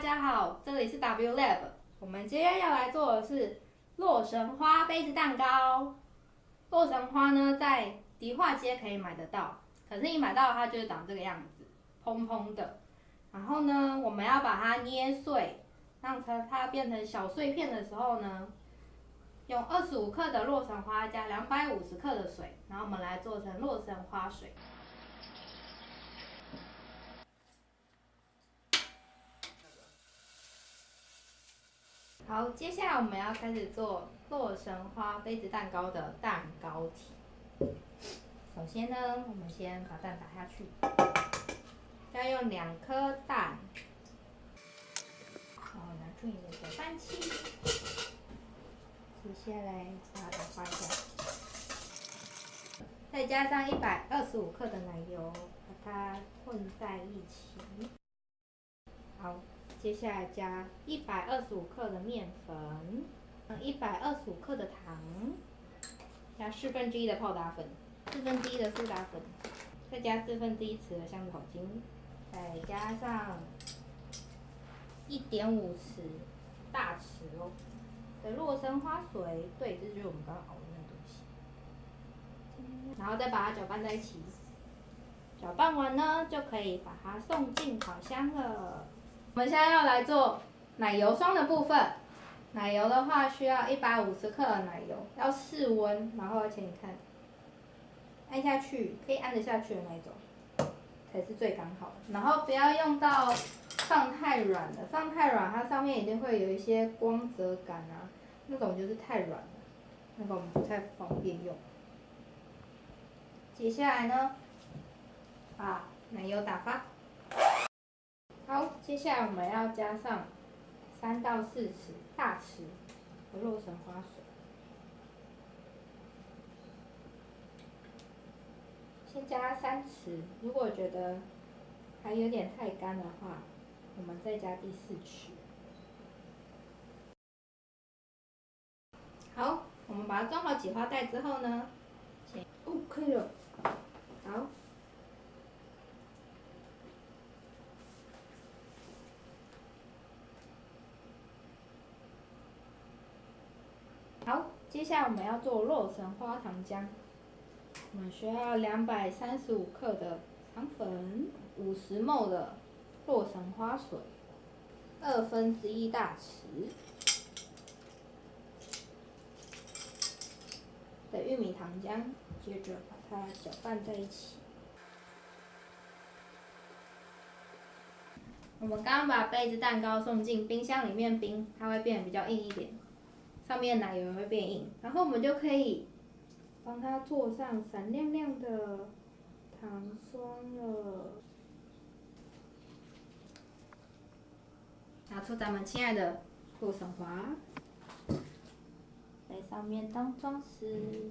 大家好这里是 W Lab。我们今天要来做的是洛神花杯子蛋糕。洛神花呢，在迪化街可以买得到，可是你买到它就是长这个样子，蓬蓬的。然后呢，我们要把它捏碎，让它它变成小碎片的时候呢，用二十五克的洛神花加两百五十克的水，然后我们来做成洛神花水。好，接下来我们要开始做洛神花杯子蛋糕的蛋糕体。首先呢，我们先把蛋打下去，要用两颗蛋，好，拿出你的搅拌器，接下来把它打发一下，再加上一百二十五克的奶油，把它混在一起。好。接下来加一百二十五克的面粉，一百二十五克的糖，加四分之一的泡打粉，四分之一的苏打粉，再加四分之一匙的香草精，再加上一点五匙大匙哦的洛神花水，对，这就是我们刚刚熬的那个东西，然后再把它搅拌在一起，搅拌完呢，就可以把它送进烤箱了。我们现在要来做奶油霜的部分。奶油的话需要一百五十克的奶油，要室温，然后而且你看，按下去可以按得下去的那种，才是最刚好的。然后不要用到放太软的，放太软它上面一定会有一些光泽感啊，那种就是太软了，那个我们不太方便用。接下来呢，把奶油打发。好，接下来我们要加上三到四匙大匙的洛神花水，先加三匙。如果觉得还有点太干的话，我们再加第四匙。好，我们把它装好挤花袋之后呢，哦，可以了。好。好，接下来我们要做洛神花糖浆。我们需要两百三十五克的糖粉，五十 ml 的洛神花水，二分之一大匙的玉米糖浆，接着把它搅拌在一起。我们刚刚把杯子蛋糕送进冰箱里面冰，它会变得比较硬一点。上面奶油会变硬，然后我们就可以帮它做上闪亮亮的糖霜了。拿出咱们亲爱的洛神花，在上面当装饰。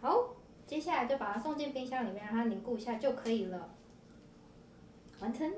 好，接下来就把它送进冰箱里面，让它凝固一下就可以了。完成。